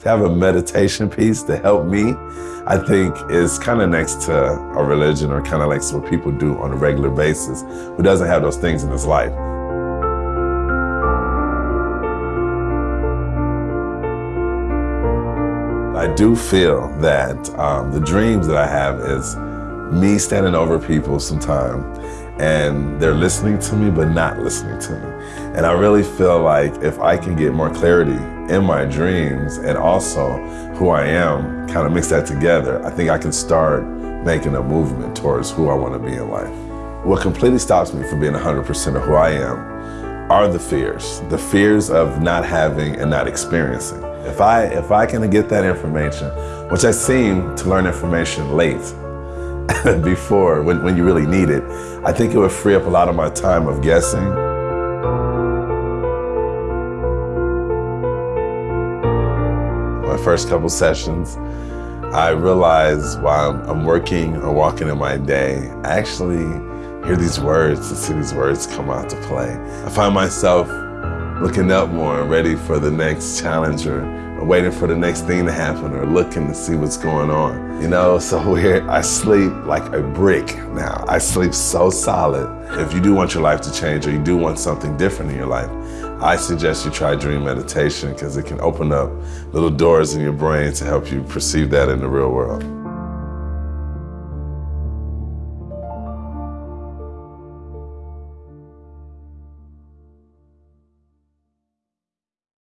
To have a meditation piece to help me, I think is kind of next to a religion or kind of like what people do on a regular basis who doesn't have those things in his life. I do feel that um, the dreams that I have is me standing over people sometime and they're listening to me but not listening to me. And I really feel like if I can get more clarity in my dreams and also who I am, kind of mix that together, I think I can start making a movement towards who I want to be in life. What completely stops me from being 100% of who I am are the fears. The fears of not having and not experiencing. If I, if I can get that information, which I seem to learn information late, before when, when you really need it, I think it would free up a lot of my time of guessing. My first couple sessions, I realized while I'm working or walking in my day, I actually hear these words and see these words come out to play. I find myself looking up more and ready for the next challenge or, waiting for the next thing to happen or looking to see what's going on. You know, so weird. I sleep like a brick now. I sleep so solid. If you do want your life to change or you do want something different in your life, I suggest you try dream meditation because it can open up little doors in your brain to help you perceive that in the real world.